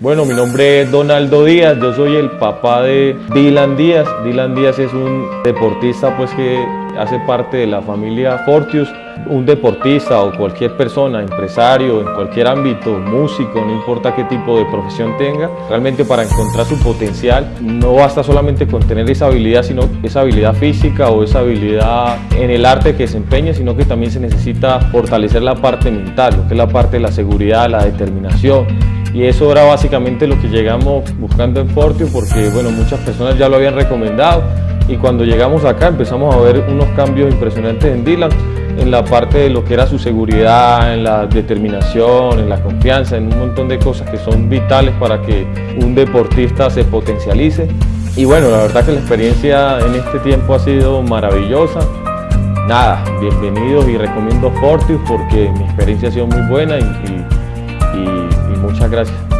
Bueno, mi nombre es Donaldo Díaz, yo soy el papá de Dylan Díaz. Dylan Díaz es un deportista pues que hace parte de la familia Fortius. Un deportista o cualquier persona, empresario, en cualquier ámbito, músico, no importa qué tipo de profesión tenga, realmente para encontrar su potencial no basta solamente con tener esa habilidad, sino esa habilidad física o esa habilidad en el arte que desempeñe, sino que también se necesita fortalecer la parte mental, lo que es la parte de la seguridad, la determinación, y eso era básicamente lo que llegamos buscando en Fortio porque bueno, muchas personas ya lo habían recomendado y cuando llegamos acá empezamos a ver unos cambios impresionantes en Dylan en la parte de lo que era su seguridad, en la determinación, en la confianza, en un montón de cosas que son vitales para que un deportista se potencialice. Y bueno, la verdad que la experiencia en este tiempo ha sido maravillosa. Nada, bienvenidos y recomiendo Fortius porque mi experiencia ha sido muy buena y, muchas gracias.